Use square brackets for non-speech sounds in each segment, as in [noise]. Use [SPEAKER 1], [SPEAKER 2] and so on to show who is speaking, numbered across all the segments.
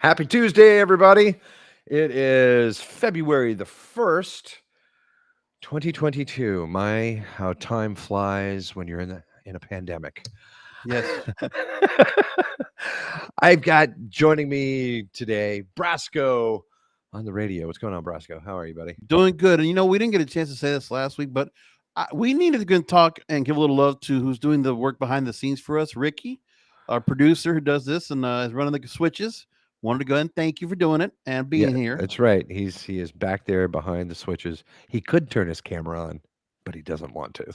[SPEAKER 1] Happy Tuesday, everybody. It is February the 1st, 2022. My, how time flies when you're in, the, in a pandemic.
[SPEAKER 2] Yes. [laughs]
[SPEAKER 1] I've got joining me today, Brasco on the radio. What's going on, Brasco? How are you, buddy?
[SPEAKER 2] Doing good. And you know, we didn't get a chance to say this last week, but I, we needed to go and talk and give a little love to who's doing the work behind the scenes for us, Ricky, our producer who does this and uh, is running the switches. Wanted to go ahead and thank you for doing it and being here.
[SPEAKER 1] That's right. He's he is back there behind the switches. He could turn his camera on, but he doesn't want to.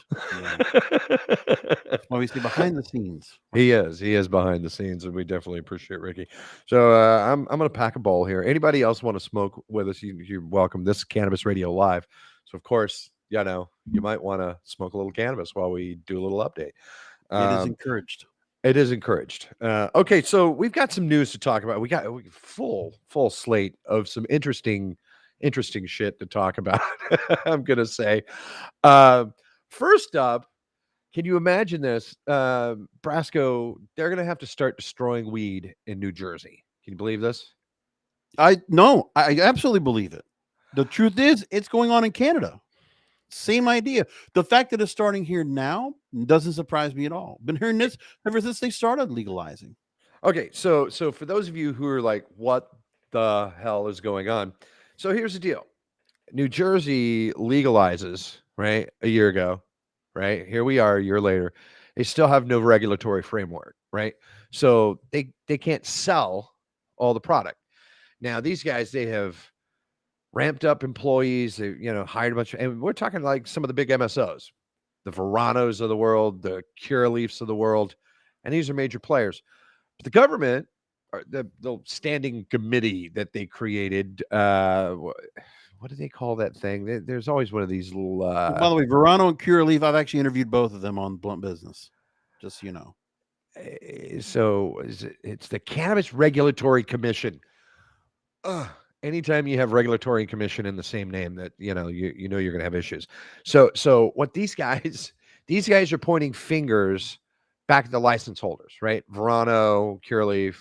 [SPEAKER 1] [laughs]
[SPEAKER 2] We say behind the scenes.
[SPEAKER 1] He is. He is behind the scenes, and we definitely appreciate Ricky. So uh, I'm I'm gonna pack a bowl here. Anybody else want to smoke with us? You, you're welcome. This is Cannabis Radio Live. So of course, you know, you might want to smoke a little cannabis while we do a little update.
[SPEAKER 2] it is
[SPEAKER 1] Um,
[SPEAKER 2] encouraged.
[SPEAKER 1] It is encouraged. Uh, okay, so we've got some news to talk about. We got we, full full slate of some interesting interesting shit to talk about. [laughs] I'm gonna say. Uh, first up, can you imagine this? Uh, Brasco, they're gonna have to start destroying weed in New Jersey. Can you believe this?
[SPEAKER 2] I no, I absolutely believe it. The truth is, it's going on in Canada. Same idea. The fact that it's starting here now doesn't surprise me at all. Been hearing this ever since they started legalizing.
[SPEAKER 1] Okay, so so for those of you who are like, what the hell is going on? So here's the deal. New Jersey legalizes, right? A year ago, right? Here we are a year later. They still have no regulatory framework, right? So they they can't sell all the product. Now these guys they have ramped up employees, they you know, hired a bunch of and we're talking like some of the big MSOs, the Veranos of the world, the Curaleafs of the world, and these are major players. But the government, or the the standing committee that they created, uh, what do they call that thing? There's always one of these little.
[SPEAKER 2] By
[SPEAKER 1] Uh,
[SPEAKER 2] the way, Verano and Curaleaf, I've actually interviewed both of them on Blunt Business. Just so you know.
[SPEAKER 1] eh, so is it, it's the Cannabis Regulatory Commission. Ugh, anytime you have regulatory commission in the same name, that you know you you know you're going to have issues. So so what these guys [laughs] these guys are pointing fingers back at the license holders, right? Verano, Curaleaf,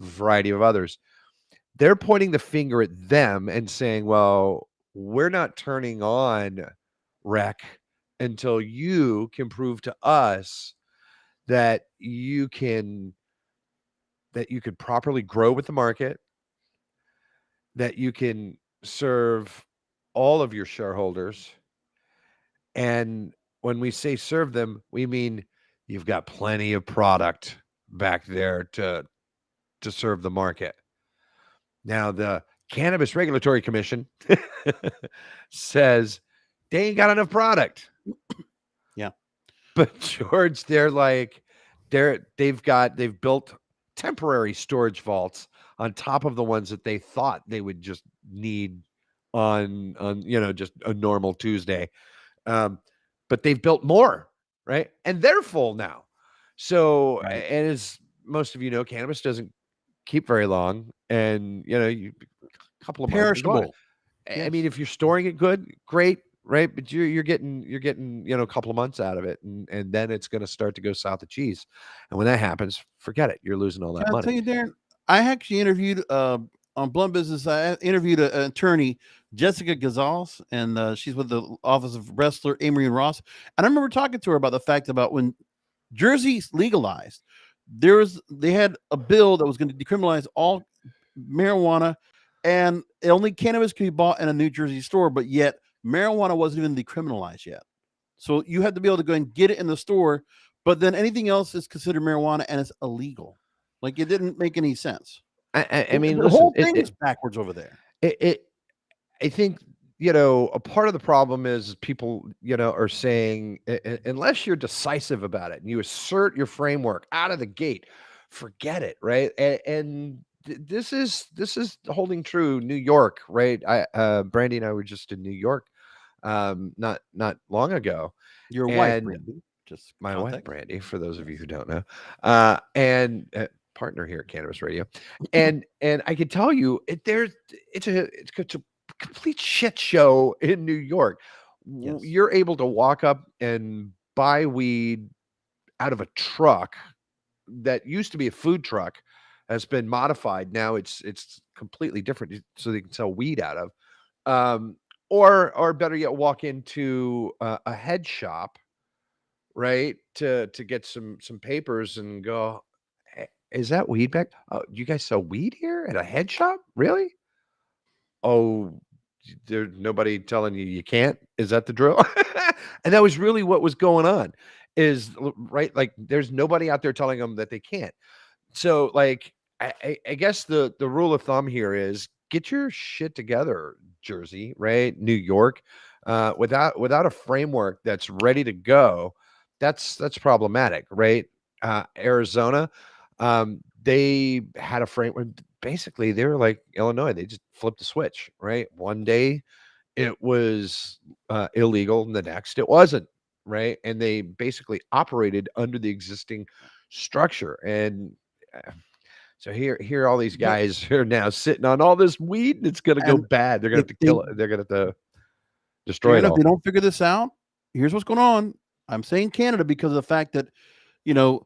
[SPEAKER 1] variety of others. They're pointing the finger at them and saying, "Well, we're not turning on rec until you can prove to us that you can that you could properly grow with the market, that you can serve all of your shareholders. And when we say serve them, we mean you've got plenty of product back there to to serve the market. Now the Cannabis Regulatory Commission [laughs] says they ain't got enough product.
[SPEAKER 2] Yeah.
[SPEAKER 1] But George, they're like they're they've got they've built temporary storage vaults on top of the ones that they thought they would just need on on you know just a normal Tuesday. Um, but they've built more, right? And they're full now. So
[SPEAKER 2] Right.
[SPEAKER 1] and as most of you know, cannabis doesn't keep very long, and you know, you a couple of.
[SPEAKER 2] Perishable.
[SPEAKER 1] I mean, if you're storing it good, great, right? But you're you're getting you're getting you know a couple of months out of it, and and then it's going to start to go south of cheese, and when that happens, forget it. You're losing all that
[SPEAKER 2] Can I tell
[SPEAKER 1] money.
[SPEAKER 2] you, Darren? I actually interviewed uh, on Blunt Business. I interviewed an attorney, Jessica Gazals, and uh, she's with the Office of Wrestler Amory and Ross. And I remember talking to her about the fact about when Jersey legalized, there was they had a bill that was going to decriminalize all marijuana, and only cannabis could be bought in a New Jersey store. But yet, marijuana wasn't even decriminalized yet. So you had to be able to go and get it in the store, but then anything else is considered marijuana and it's illegal. Like it didn't make any sense.
[SPEAKER 1] I, I, I mean,
[SPEAKER 2] the
[SPEAKER 1] listen,
[SPEAKER 2] whole thing
[SPEAKER 1] it-
[SPEAKER 2] is backwards over there.
[SPEAKER 1] it, it i think you know a part of the problem is people you know are saying "U- u- unless you're decisive about it and you assert your framework out of the gate forget it right and, and this is this is holding true new york right i uh brandy and i were just in new york um not not long ago
[SPEAKER 2] Your wife,
[SPEAKER 1] And
[SPEAKER 2] Brandy, just
[SPEAKER 1] my wife brandy for those of you who don't know uh and uh, partner here at cannabis radio [clears throat] and and i can tell you it there's it's a it's, it's a complete shit show in new york
[SPEAKER 2] Yes.
[SPEAKER 1] you're able to walk up and buy weed out of a truck that used to be a food truck has been modified. Now it's it's completely different, so they can sell weed out of. Um, or or better yet, walk into a, a head shop, right, to to get some some papers and go. "Eh, Is that weed back? Oh, you guys sell weed here at a head shop? Really? Oh, there's nobody telling you you can't? Is that the drill? [laughs] and that was really what was going on. Is right? Like, there's nobody out there telling them that they can't. So, like, I, I guess the the rule of thumb here is get your shit together, Jersey, right? New York, uh, without without a framework that's ready to go, that's that's problematic, right? Uh, Arizona, um, they had a framework. Basically, they were like Illinois. They just flipped the switch, right? One day it was uh, illegal, and the next it wasn't, right? And they basically operated under the existing structure. And uh, so here, here, all these guys [laughs] are now sitting on all this weed, and it's going to go bad. They're going to have to kill it. They're going to have to destroy
[SPEAKER 2] Darren,
[SPEAKER 1] it
[SPEAKER 2] if they don't figure this out, here's what's going on. I'm saying Canada because of the fact that, you know,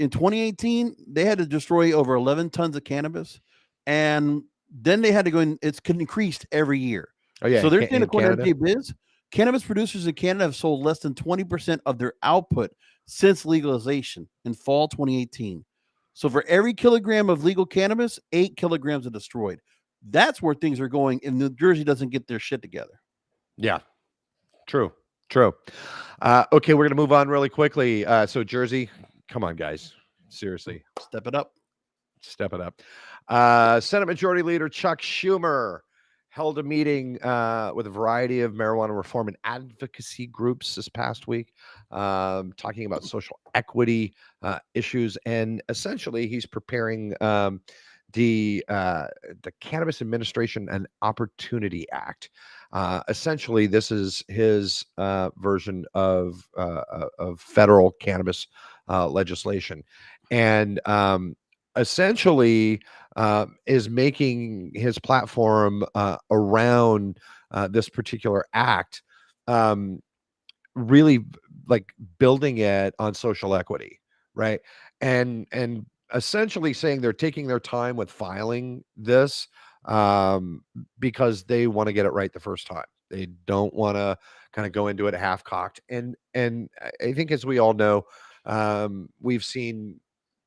[SPEAKER 2] in 2018 they had to destroy over 11 tons of cannabis, and then they had to go in. It's increased every year.
[SPEAKER 1] Oh yeah.
[SPEAKER 2] so they're saying
[SPEAKER 1] in
[SPEAKER 2] according
[SPEAKER 1] Canada.
[SPEAKER 2] to Biz, cannabis producers in Canada have sold less than 20% of their output since legalization in fall 2018. So for every kilogram of legal cannabis, eight kilograms are destroyed. That's where things are going and New Jersey doesn't get their shit together.
[SPEAKER 1] Yeah. True. True. Uh, okay, we're gonna move on really quickly. Uh, so Jersey, come on, guys. Seriously,
[SPEAKER 2] Step it up.
[SPEAKER 1] step it up. Uh, Senate Majority Leader Chuck Schumer held a meeting uh, with a variety of marijuana reform and advocacy groups this past week, um, talking about social equity uh, issues, and essentially he's preparing um, the uh, the Cannabis Administration and Opportunity Act. Uh, essentially, this is his uh, version of uh, uh, of federal cannabis uh, legislation, and um, essentially is making his platform around this particular act um, really like building it on social equity, right? And and essentially saying they're taking their time with filing this um, because they want to get it right the first time. They don't want to kind of go into it half cocked. And and I think as we all know, um, we've seen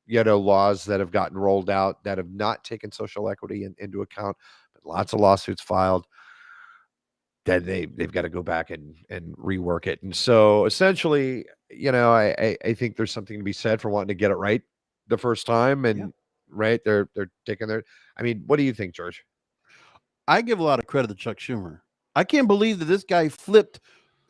[SPEAKER 1] you know laws that have gotten rolled out that have not taken social equity in, into account, but lots of lawsuits filed then they they've got to go back and and rework it. And so essentially, you know, I I, I think there's something to be said for wanting to get it right the first time. And right, they're they're taking their. I mean, what do you think, George?
[SPEAKER 2] I give a lot of credit to Chuck Schumer. I can't believe that this guy flipped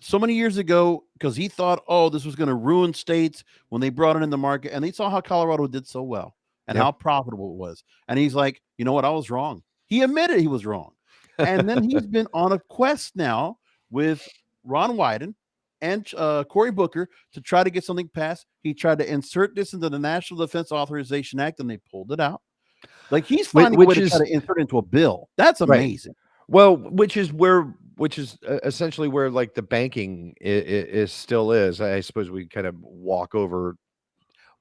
[SPEAKER 2] so many years ago because he thought, oh, this was going to ruin states when they brought it in the market. And they saw how Colorado did so well and
[SPEAKER 1] Yep.
[SPEAKER 2] how profitable it was. And he's like, you know what? I was wrong. He admitted he was wrong. And then he's been on a quest now with Ron Wyden and uh, Cory Booker to try to get something passed. He tried to insert this into the National Defense Authorization Act and they pulled it out. Like he's finding a way
[SPEAKER 1] which
[SPEAKER 2] to try to insert into a bill. That's
[SPEAKER 1] Right.
[SPEAKER 2] amazing.
[SPEAKER 1] Well, which is where which is uh, essentially where like the banking is, is still is. I suppose we kind of walk over.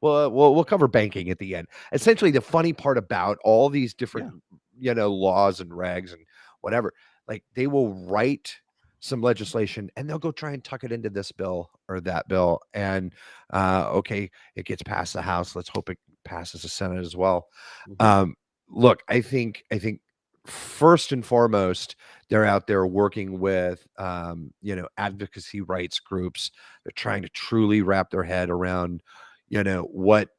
[SPEAKER 1] Well, uh, we'll we'll cover banking at the end. Essentially, the funny part about all these different you know laws and regs and whatever, like they will write some legislation and they'll go try and tuck it into this bill or that bill, and uh, okay, it gets past the House. Let's hope it passes the Senate as well.
[SPEAKER 2] Mhm.
[SPEAKER 1] Um, look, I think I think first and foremost, they're out there working with um, you know advocacy rights groups. They're trying to truly wrap their head around you know what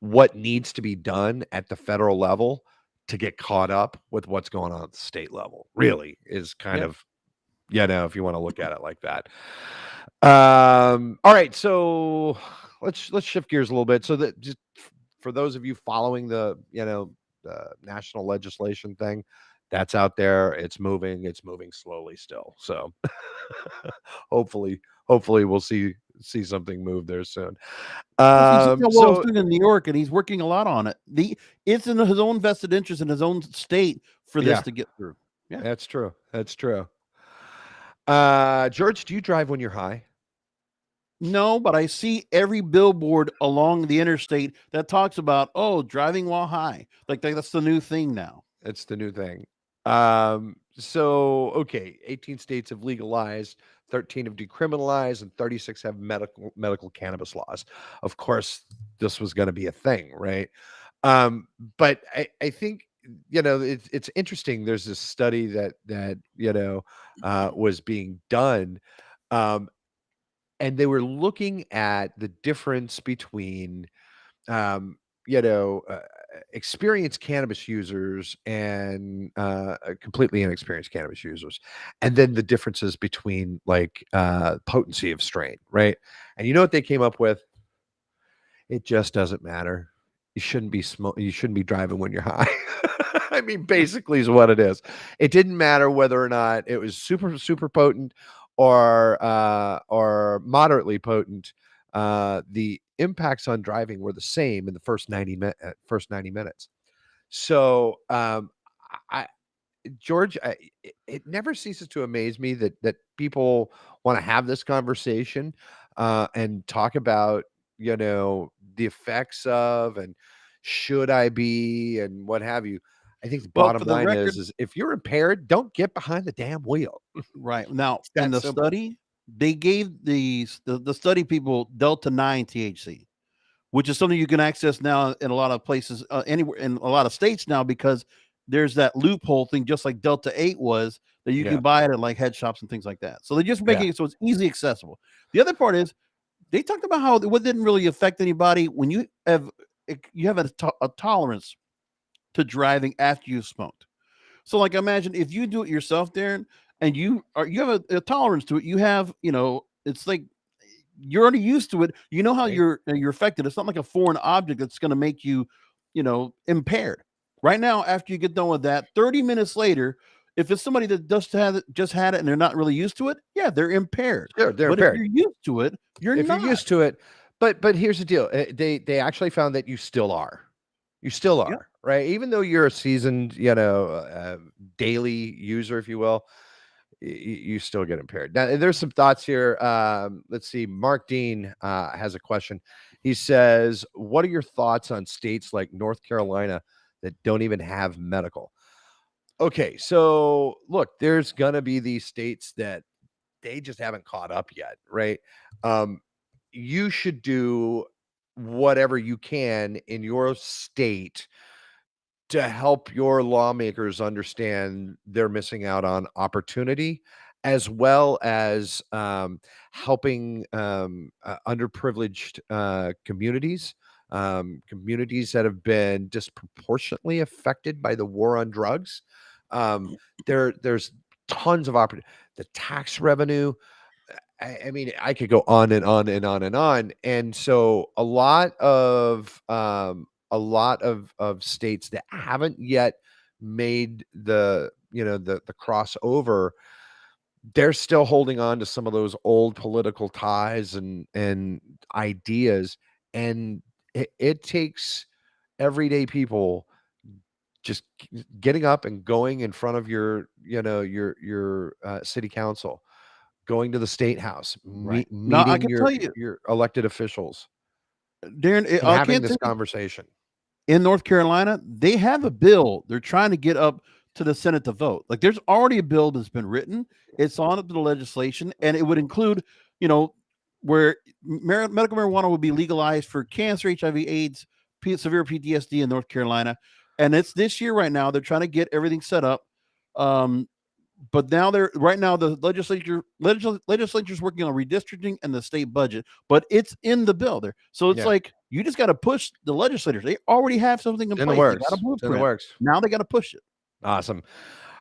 [SPEAKER 1] what needs to be done at the federal level to get caught up with what's going on at the state level. Really is kind
[SPEAKER 2] Yeah.
[SPEAKER 1] of you know if you want to look at it like that. Um, all right, so let's let's shift gears a little bit. So that just for those of you following the you know the national legislation thing, that's out there. It's moving. It's moving slowly still. So [laughs] hopefully, hopefully we'll see see something move there soon. Um,
[SPEAKER 2] he's
[SPEAKER 1] so
[SPEAKER 2] in New York, and he's working a lot on it. The it's in his own vested interest in his own state for this
[SPEAKER 1] Yeah.
[SPEAKER 2] to get through. Yeah.
[SPEAKER 1] that's true. That's true. Uh, George, do you drive when you're high?
[SPEAKER 2] No, but I see every billboard along the interstate that talks about oh driving while high. Like that's the new thing now.
[SPEAKER 1] It's the new thing. Um, so okay, 18 states have legalized, 13 have decriminalized, and 36 have medical medical cannabis laws. Of course, this was going to be a thing, right? Um, but I, I think you know it's it's interesting. There's this study that that you know uh, was being done, um, and they were looking at the difference between um, you know, uh, experienced cannabis users and uh, uh, completely inexperienced cannabis users, and then the differences between like uh, potency of strain, right? And you know what they came up with? It just doesn't matter. You shouldn't be smoke. You shouldn't be driving when you're high. [laughs] I mean, basically, is what it is. It didn't matter whether or not it was super super potent or uh, or moderately potent. Uh, the impacts on driving were the same in the first 90 minutes first 90 minutes. So um i george I, it, never ceases to amaze me that that people want to have this conversation uh and talk about you know the effects of and should i be and what have you. I think the bottom
[SPEAKER 2] the
[SPEAKER 1] line
[SPEAKER 2] record,
[SPEAKER 1] is is if you're impaired don't get behind the damn wheel.
[SPEAKER 2] Right. Now in the
[SPEAKER 1] simple.
[SPEAKER 2] study, they gave these the, the study people Delta 9 THC. which is something you can access now in a lot of places, uh, anywhere in a lot of states now, because there's that loophole thing, just like Delta 8 was, that you
[SPEAKER 1] yeah
[SPEAKER 2] can buy it at like head shops and things like that. So they're just
[SPEAKER 1] yeah
[SPEAKER 2] making it so it's easy accessible. The other part is they talked about how it didn't really affect anybody when you have you have a, to- a tolerance to driving after you've smoked. So, like, imagine if you do it yourself, Darren, and you are you have a, a tolerance to it. You have, you know, it's like you're already used to it. You know how
[SPEAKER 1] right
[SPEAKER 2] you're uh, you're affected. It's not like a foreign object that's going to make you, you know, impaired. Right now, after you get done with that, 30 minutes later, if it's somebody that just had it, just had it and they're not really used to it, yeah, they're impaired.
[SPEAKER 1] sure they're
[SPEAKER 2] But if you're used to it, you're
[SPEAKER 1] if you're
[SPEAKER 2] not.
[SPEAKER 1] used to it but but here's the deal uh, they they actually found that you still are you still
[SPEAKER 2] Yeah.
[SPEAKER 1] are right even though you're a seasoned you know uh, daily user if you will you still get impaired. Now there's some thoughts here um let's see mark dean uh has a question. He says what are your thoughts on states like north carolina that don't even have medical? Okay so look there's gonna be these states that they just haven't caught up yet, right? Um, you should do whatever you can in your state to help your lawmakers understand they're missing out on opportunity, as well as um, helping um, uh, underprivileged uh, communities, um, communities that have been disproportionately affected by the war on drugs. Um, there, there's tons of opportunity. The tax revenue, I, I mean, I could go on and on and on and on. And so a lot of um a lot of of states that haven't yet made the you know the the crossover, they're still holding on to some of those old political ties and and ideas. And it, it takes everyday people just getting up and going in front of your you know your your uh, city council going to the state house,
[SPEAKER 2] Right.
[SPEAKER 1] meet, meeting
[SPEAKER 2] can
[SPEAKER 1] your
[SPEAKER 2] tell you,
[SPEAKER 1] your elected officials
[SPEAKER 2] Darren,
[SPEAKER 1] and
[SPEAKER 2] I
[SPEAKER 1] having
[SPEAKER 2] can't
[SPEAKER 1] this conversation.
[SPEAKER 2] In North Carolina, they have a bill they're trying to get up to the Senate to vote. Like there's already a bill that's been written. It's on up to the legislation, and it would include, you know, where medical marijuana would be legalized for cancer, HIV, AIDS, severe PTSD in North Carolina. And it's this year right now. They're trying to get everything set up. Um, but now they're right now the legislature legisl- is working on redistricting and the state budget, but it's in the bill there. So it's
[SPEAKER 1] Yeah,
[SPEAKER 2] like you just got to push the legislators. They already have something in
[SPEAKER 1] in the
[SPEAKER 2] place. They
[SPEAKER 1] works. in the works.
[SPEAKER 2] Now they got to push it.
[SPEAKER 1] Awesome.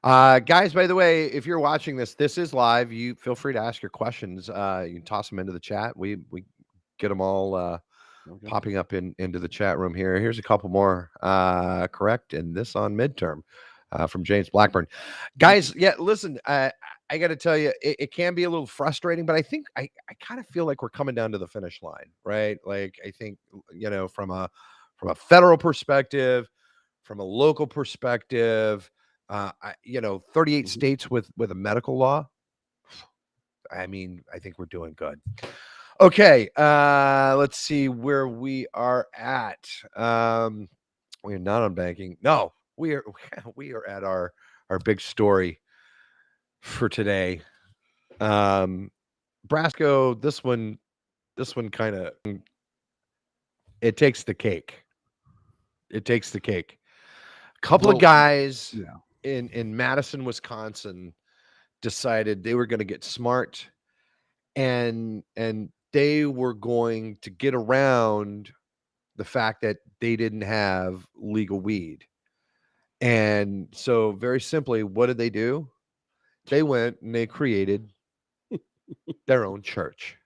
[SPEAKER 1] Uh, guys, by the way, if you're watching this, this is live. You feel free to ask your questions. Uh, you can toss them into the chat. We we get them all uh,
[SPEAKER 2] Okay.
[SPEAKER 1] popping up in into the chat room here. Here's a couple more. Uh, correct, and this on midterm uh, from James Blackburn. Guys, yeah, listen, uh, I got to tell you, it, it can be a little frustrating, but I think I I kind of feel like we're coming down to the finish line, right? Like I think you know from a from a federal perspective, from a local perspective, uh, I, you know, 38
[SPEAKER 2] Mhm.
[SPEAKER 1] states with with a medical law. I mean, I think we're doing good. Okay, uh, let's see where we are at. Um, we are not on banking. No, we are [laughs] we are at our our big story for today. Um, Brasco, this one, this one kind of it takes the cake. It takes the cake. A couple
[SPEAKER 2] Well,
[SPEAKER 1] of guys
[SPEAKER 2] yeah.
[SPEAKER 1] in in Madison, Wisconsin, decided they were going to get smart, and and they were going to get around the fact that they didn't have legal weed. And so, very simply, what did they do? They went and they created their own church.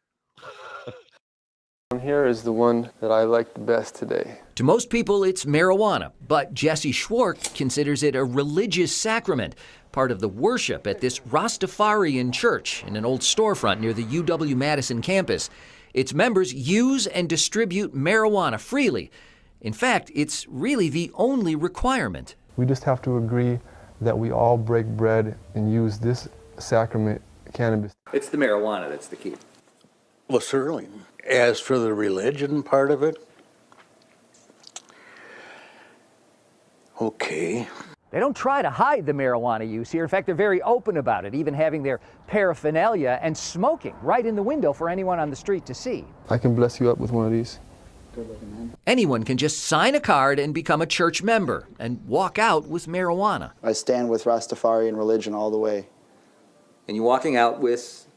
[SPEAKER 3] Here is the one that I like the best today.
[SPEAKER 4] To most people, it's marijuana, but Jesse Schwark considers it a religious sacrament, part of the worship at this Rastafarian church in an old storefront near the UW Madison campus. Its members use and distribute marijuana freely. In fact, it's really the only requirement.
[SPEAKER 5] We just have to agree that we all break bread and use this sacrament, cannabis.
[SPEAKER 6] It's the marijuana that's the key.
[SPEAKER 7] Well, certainly. As for the religion part of it, okay.
[SPEAKER 8] They don't try to hide the marijuana use here. In fact, they're very open about it, even having their paraphernalia and smoking right in the window for anyone on the street to see.
[SPEAKER 5] I can bless you up with one of these.
[SPEAKER 4] Anyone can just sign a card and become a church member and walk out with marijuana.
[SPEAKER 9] I stand with Rastafarian religion all the way.
[SPEAKER 6] And you're walking out with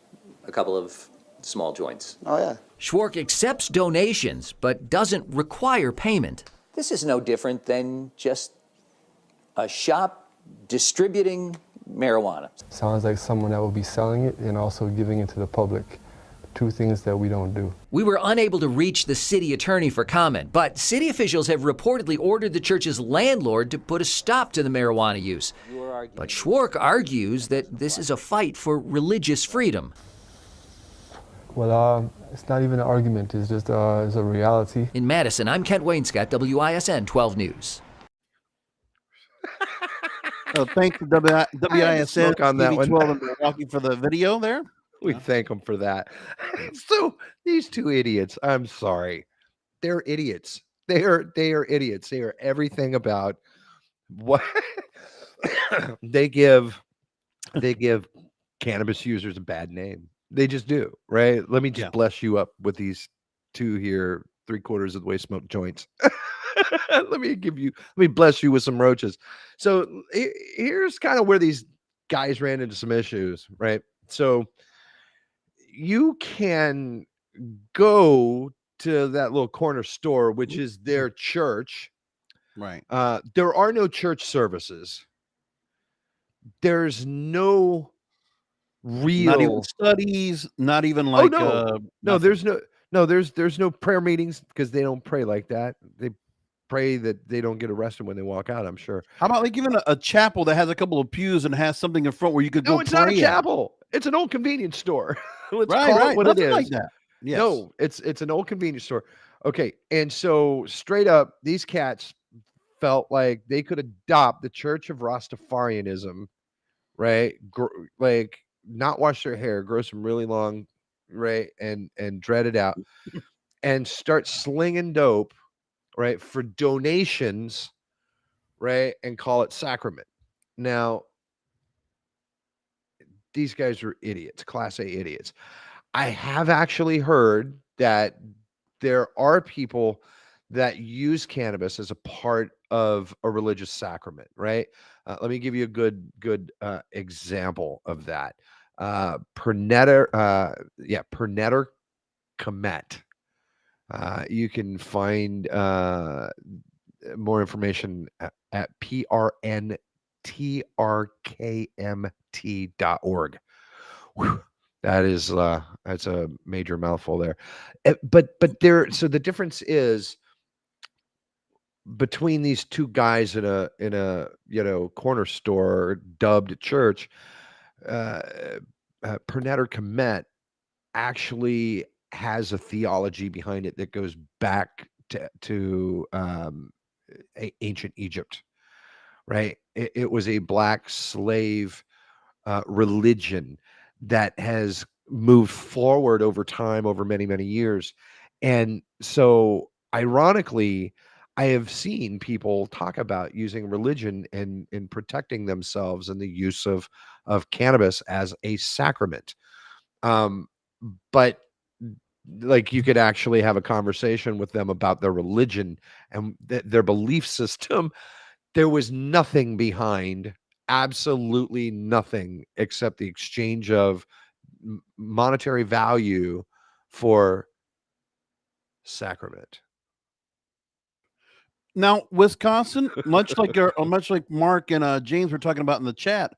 [SPEAKER 6] a couple of small joints.
[SPEAKER 9] Oh, yeah.
[SPEAKER 4] Schwark accepts donations but doesn't require payment.
[SPEAKER 6] This is no different than just a shop distributing marijuana.
[SPEAKER 5] Sounds like someone that will be selling it and also giving it to the public. Two things that we don't do.
[SPEAKER 4] We were unable to reach the city attorney for comment, but city officials have reportedly ordered the church's landlord to put a stop to the marijuana use. But Schwark argues that this is a fight for religious freedom.
[SPEAKER 5] Well, uh, it's not even an argument. It's just uh, it's a reality.
[SPEAKER 4] In Madison, I'm Kent Wainscott, WISN 12 News.
[SPEAKER 2] Uh, thanks to WISN
[SPEAKER 1] on that one.
[SPEAKER 2] TV12 in Milwaukee for the video there.
[SPEAKER 1] We thank them for that. [laughs] so these two idiots, I'm sorry, they're idiots. They are they are idiots. They are everything about what [laughs] they give they give cannabis users a bad name. They just do, right? Let me just
[SPEAKER 2] Yeah.
[SPEAKER 1] bless you up with these two here, three quarters of the way smoked joints. [laughs] let me give you, let me bless you with some roaches. So here's kind of where these guys ran into some issues, right? So you can go to that little corner store, which is their church.
[SPEAKER 2] Right.
[SPEAKER 1] Uh, there are no church services. There's no real.
[SPEAKER 2] Not even studies, not even like
[SPEAKER 1] Oh, no.
[SPEAKER 2] uh,
[SPEAKER 1] no, there's no. No, there's there's no prayer meetings because they don't pray like that. They pray that they don't get arrested when they walk out. I'm sure.
[SPEAKER 2] How about like even a, a chapel that has a couple of pews and has something in front where you could
[SPEAKER 1] No,
[SPEAKER 2] go
[SPEAKER 1] it's not a
[SPEAKER 2] at?
[SPEAKER 1] chapel. It's an old convenience store. [laughs] [laughs] Let's
[SPEAKER 2] Right,
[SPEAKER 1] call
[SPEAKER 2] right.
[SPEAKER 1] it what it
[SPEAKER 2] Nothing
[SPEAKER 1] is.
[SPEAKER 2] like that. Yes.
[SPEAKER 1] No, it's it's an old convenience store. Okay, and so straight up, these cats felt like they could adopt the Church of Rastafarianism, right? Gr- like not wash their hair, grow some really long, right, and and dread it out, and start slinging dope, right, for donations, right, and call it sacrament. Now, these guys are idiots, class A idiots. I have actually heard that there are people that use cannabis as a part of a religious sacrament, right? Uh, let me give you a good good uh, example of that. Uh, Pernetter, uh, yeah, Pernetter Komet. Uh, you can find uh, more information at, at prntrkmt.org. Whew, that is uh that's a major mouthful there. Uh, but but there so the difference is between these two guys in a in a you know corner store dubbed church uh, uh Pernetter Komet actually has a theology behind it that goes back to to um ancient Egypt right? It, it was a black slave uh, religion that has moved forward over time over many many years. And so ironically i have seen people talk about using religion and in protecting themselves and the use of of cannabis as a sacrament. Um but like you could actually have a conversation with them about their religion and th- their belief system there was nothing behind absolutely nothing except the exchange of monetary value for sacrament
[SPEAKER 2] Now, Wisconsin, much like much like Mark and uh, James were talking about in the chat,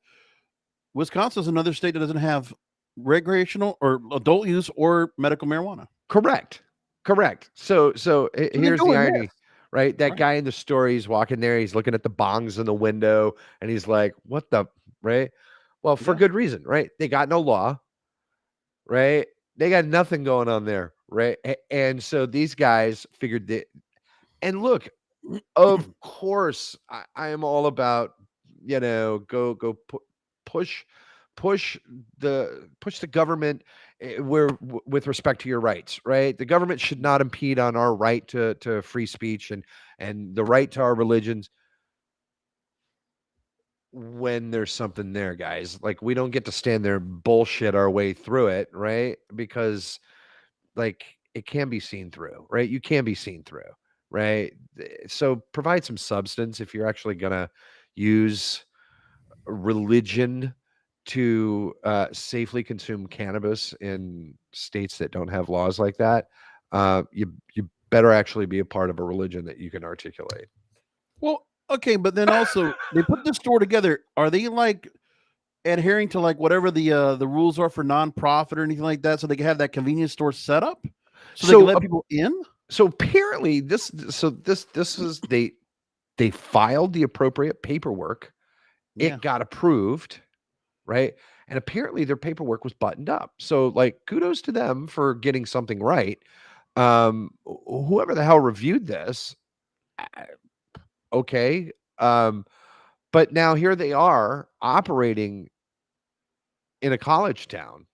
[SPEAKER 2] Wisconsin is another state that doesn't have recreational or adult use or medical marijuana.
[SPEAKER 1] correct correct so so
[SPEAKER 2] they're
[SPEAKER 1] here's the irony
[SPEAKER 2] this.
[SPEAKER 1] Right? That
[SPEAKER 2] Right.
[SPEAKER 1] guy in the story he's walking there he's looking at the bongs in the window and he's like what the right? Well for
[SPEAKER 2] Yeah.
[SPEAKER 1] good reason right? They got no law right? They got nothing going on there right? And so these guys figured that and look of [clears throat] course I, I am all about you know go go pu- push push the push the government eh, where with respect to your rights right? The government should not impede on our right to to free speech and and the right to our religions when there's something there guys. Like we don't get to stand there and bullshit our way through it right? Because like it can be seen through right? You can be seen through right? So provide some substance if you're actually going to use religion to uh, safely consume cannabis in states that don't have laws like that uh, you you better actually be a part of a religion that you can articulate
[SPEAKER 2] Well, okay, but then also they put the store together. Are they like adhering to like whatever the uh the rules are for nonprofit or anything like that, so they can have that convenience store set up, so, they can let people in?
[SPEAKER 1] so apparently this so this this is they they filed the appropriate paperwork it
[SPEAKER 2] Yeah.
[SPEAKER 1] got approved right? And apparently their paperwork was buttoned up. So like kudos to them for getting something right. Um whoever the hell reviewed this okay um but now here they are operating in a college town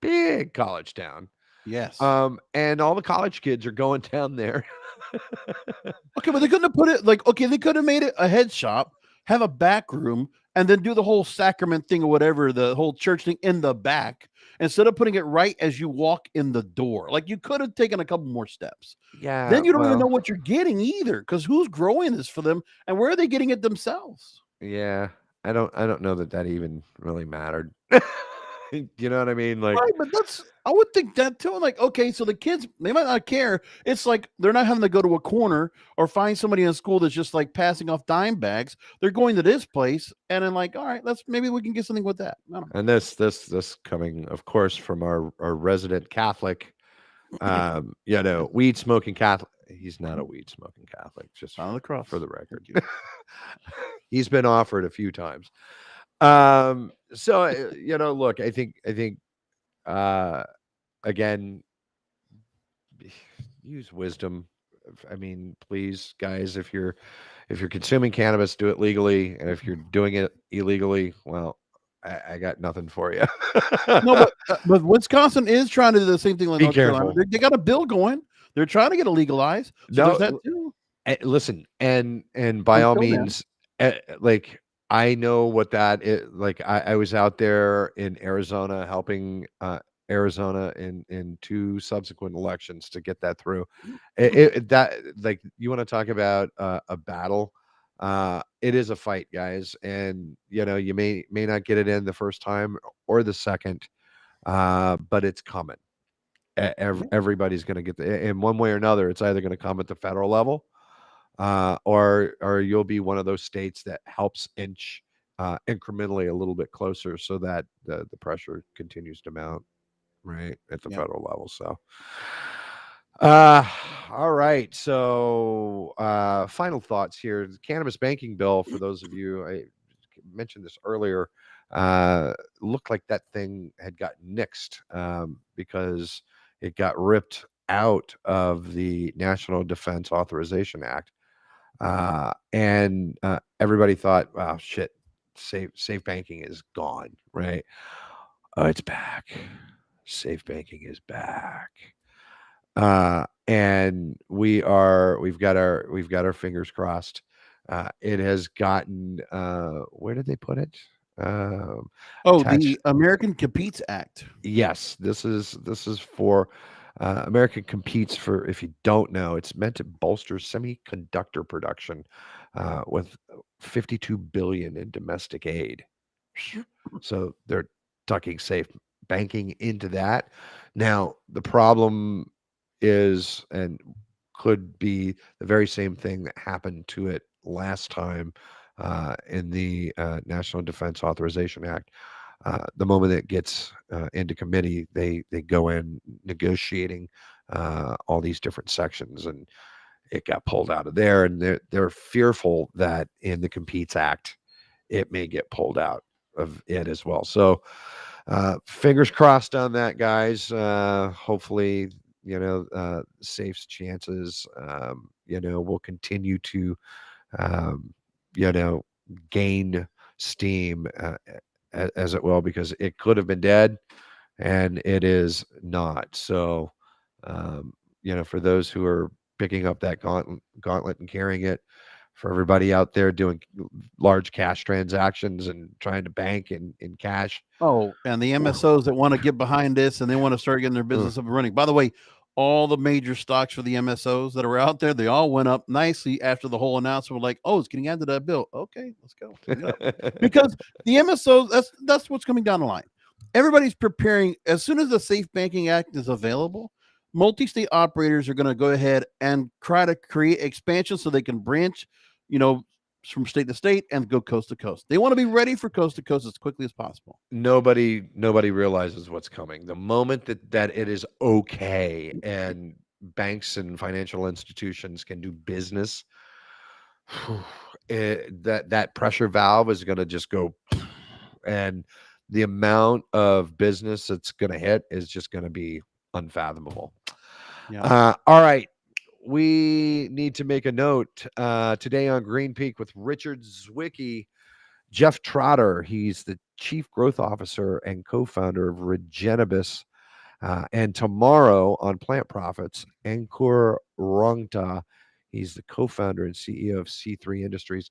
[SPEAKER 1] big college town
[SPEAKER 2] Yes.
[SPEAKER 1] um and all the college kids are going [laughs] down there.
[SPEAKER 2] Okay, but they couldn't have put it like okay, they could have made it a head shop, have a back room, and then do the whole sacrament thing or whatever, the whole church thing in the back instead of putting it right as you walk in the door. Like you could have taken a couple more steps.
[SPEAKER 1] yeah
[SPEAKER 2] then you don't even know what you're getting either, because who's growing this for them and where are they getting it themselves?
[SPEAKER 1] Yeah, I don't I don't know that that even really mattered. [laughs] [laughs] you know what I mean? Like
[SPEAKER 2] Right, but that's I would think that too. Like, okay, so the kids they might not care. It's like they're not having to go to a corner or find somebody in school that's just like passing off dime bags. They're going to this place and then like, all right, let's maybe we can get something with that. I don't know.
[SPEAKER 1] and this this this coming of course from our our resident Catholic um [laughs] you know, weed smoking Catholic. He's not a weed smoking Catholic just
[SPEAKER 2] on the cross.
[SPEAKER 1] for the record. [laughs] He's been offered a few times. Um so uh, you know, look, I think I think uh again use wisdom i mean please guys if you're if you're consuming cannabis do it legally and if you're doing it illegally well i, I got nothing for you
[SPEAKER 2] No, but [laughs] uh, but Wisconsin is trying to do the same thing like
[SPEAKER 1] Be
[SPEAKER 2] North Carolina.
[SPEAKER 1] careful.
[SPEAKER 2] They, they got a bill going. They're trying to get it legalized. So
[SPEAKER 1] No,
[SPEAKER 2] that too.
[SPEAKER 1] Eh, listen and and by all means eh, like i know what that is like I, I was out there in arizona helping uh arizona in in two subsequent elections to get that through. It, it- that like you want to talk about uh, a battle? Uh it is a fight guys and you know you may may not get it in the first time or the second uh but it's coming. Everybody's going to get the in one way or another it's either going to come at the federal level uh, or or you'll be one of those states that helps inch uh, incrementally a little bit closer so that the, the pressure continues to mount right at the
[SPEAKER 2] Yep.
[SPEAKER 1] federal level so uh all right so uh final thoughts here the cannabis banking bill for those of you i mentioned this earlier uh looked like that thing had got nixed um because it got ripped out of the national defense authorization act uh, and uh, everybody thought, "Wow, shit, safe safe banking is gone." Right? Oh, it's back. safe banking is back. Uh, and we are we've got our we've got our fingers crossed. Uh, it has gotten uh, where did they put it? Um,
[SPEAKER 2] Oh,
[SPEAKER 1] attached-
[SPEAKER 2] the American Competes Act.
[SPEAKER 1] yes this is this is for uh, america competes for if you don't know it's meant to bolster semiconductor production uh, with 52 billion in domestic aid. So they're tucking safe banking into that. Now the problem is and could be the very same thing that happened to it last time uh, in the uh, national defense authorization act uh, the moment it gets uh, into committee, they they go in negotiating uh, all these different sections, and it got pulled out of there, and they're they're fearful that in the Competes Act, it may get pulled out of it as well. So, uh, fingers crossed on that, guys. Uh, hopefully, you know, uh, Safe's chances, um, you know, will continue to, um, you know, gain steam. Uh, as it will because it could have been dead and it is not. So um, you know for those who are picking up that gauntlet, gauntlet and carrying it for everybody out there doing large cash transactions and trying to bank in, in cash.
[SPEAKER 2] Oh, and the MSOs that want to get behind this and they want to start getting their business up and running. By the way, all the major stocks for the MSOs that are out there, they all went up nicely after the whole announcement. Like, oh, it's getting added to that bill. Okay, let's go. Pick it up. because the MSOs, that's that's what's coming down the line. Everybody's preparing as soon as the Safe Banking Act is available. Multi-state operators are going to go ahead and try to create expansion so they can branch, you know, from state to state and go coast to coast. They want to be ready for coast to coast as quickly as possible.
[SPEAKER 1] nobody nobody realizes what's coming the moment that that it is okay and banks and financial institutions can do business [sighs] it, that that pressure valve is going to just go [sniffs] and the amount of business that's going to hit is just going to be unfathomable
[SPEAKER 2] Yeah.
[SPEAKER 1] uh, all right we need to make a note uh, today on green peak with richard zwicky Jeff Trotter, he's the chief growth officer and co-founder of Regenibus. Uh, and tomorrow on Plant Profits, Ankur Rungta, he's the co-founder and CEO of C3 Industries.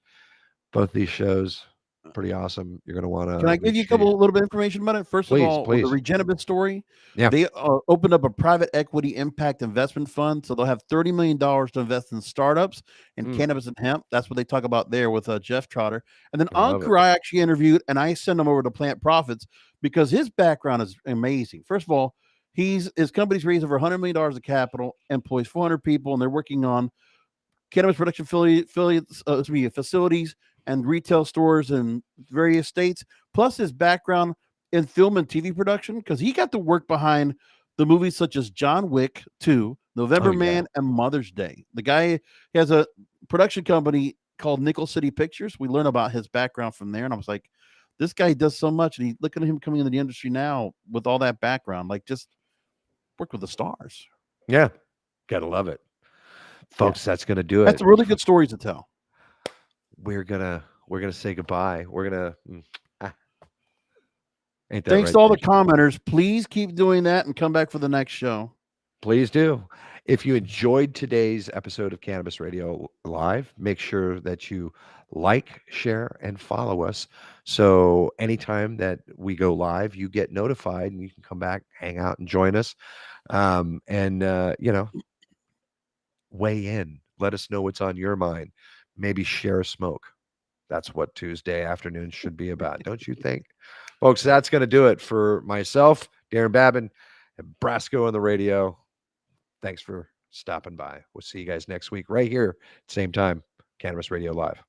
[SPEAKER 1] Both these shows, pretty awesome. You're going to want to.
[SPEAKER 2] Can I give you a couple, a little bit of information about it? First
[SPEAKER 1] Please,
[SPEAKER 2] of all, with the
[SPEAKER 1] please.
[SPEAKER 2] Regenibus story,
[SPEAKER 1] Yeah.
[SPEAKER 2] they uh, opened up a private equity impact investment fund, so they'll have thirty million dollars to invest in startups and
[SPEAKER 1] Mm.
[SPEAKER 2] cannabis and hemp. That's what they talk about there with uh, Jeff Trotter. And then
[SPEAKER 1] I.
[SPEAKER 2] Ankur, I actually interviewed, and I sent him over to Plant Profits because his background is amazing. First of all, he's his company's raised over hundred million dollars of capital, employs four hundred people, and they're working on cannabis production affiliate, affiliates, uh, excuse me, facilities and retail stores in various states, plus his background in film and TV production, because he got to work behind the movies such as John Wick 2, November
[SPEAKER 1] Oh, yeah.
[SPEAKER 2] Man, and Mother's Day. The guy has a production company called Nickel City Pictures. We learn about his background from there, and I was like, this guy does so much, and he look at him coming into the industry now with all that background, like just work with the stars.
[SPEAKER 1] Yeah, gotta love it, folks. That's going to do it.
[SPEAKER 2] That's a really good story to tell.
[SPEAKER 1] We're gonna we're gonna say goodbye. We're gonna. mm, ah. Ain't
[SPEAKER 2] Thanks
[SPEAKER 1] right,
[SPEAKER 2] to all the commenters. Please keep doing that and come back for the next show.
[SPEAKER 1] Please do. If you enjoyed today's episode of Cannabis Radio Live, make sure that you like, share, and follow us. So anytime that we go live, you get notified and you can come back, hang out, and join us. Um, and, uh, you know, weigh in. Let us know what's on your mind. Maybe share a smoke. That's what Tuesday afternoon should be about, [laughs] don't you think? Folks, that's going to do it for myself, Darren Babin, and Brasco on the radio thanks for stopping by. We'll see you guys next week right here, same time, Cannabis Radio Live.